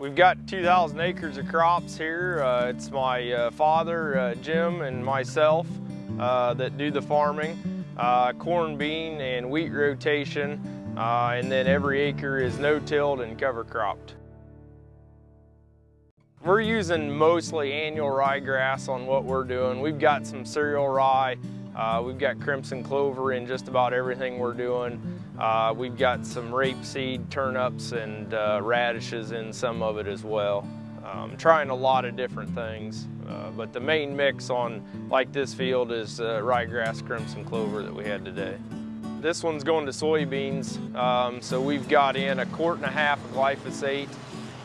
We've got 2,000 acres of crops here. Uh, it's my uh, father, uh, Jim, and myself uh, that do the farming. Uh, corn, bean, and wheat rotation, uh, and then every acre is no-tilled and cover cropped. We're using mostly annual ryegrass on what we're doing. We've got some cereal rye, uh, we've got crimson clover in just about everything we're doing. Uh, we've got some rapeseed, turnips, and uh, radishes in some of it as well. Um, trying a lot of different things, uh, but the main mix on like this field is uh, ryegrass crimson clover that we had today. This one's going to soybeans, um, so we've got in a quart and a half of glyphosate.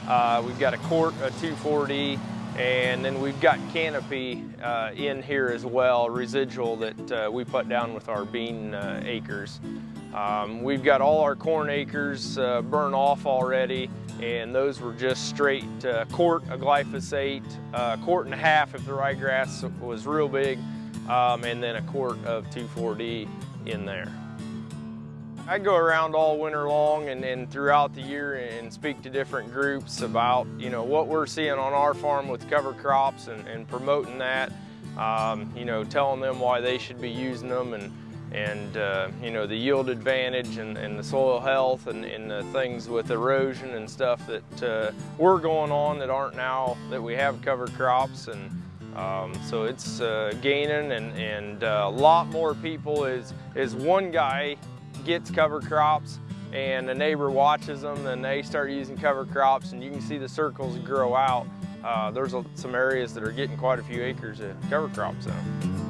Uh, we've got a quart of 2,4-D, and then we've got canopy uh, in here as well, residual that uh, we put down with our bean uh, acres. Um, we've got all our corn acres uh, burned off already, and those were just straight uh, quart of glyphosate, uh, quart and a half if the ryegrass was real big, um, and then a quart of 2,4-D in there. I go around all winter long and, and, throughout the year and speak to different groups about, you know, what we're seeing on our farm with cover crops and, and promoting that, um, you know, telling them why they should be using them and, and uh, you know, the yield advantage and, and the soil health and, and, the things with erosion and stuff that uh, we're going on that aren't now that we have cover crops. And um, so it's uh, gaining and, and uh, a lot more people is, is one guy gets cover crops and a neighbor watches them and they start using cover crops and you can see the circles grow out. Uh, there's some areas that are getting quite a few acres of cover crops them.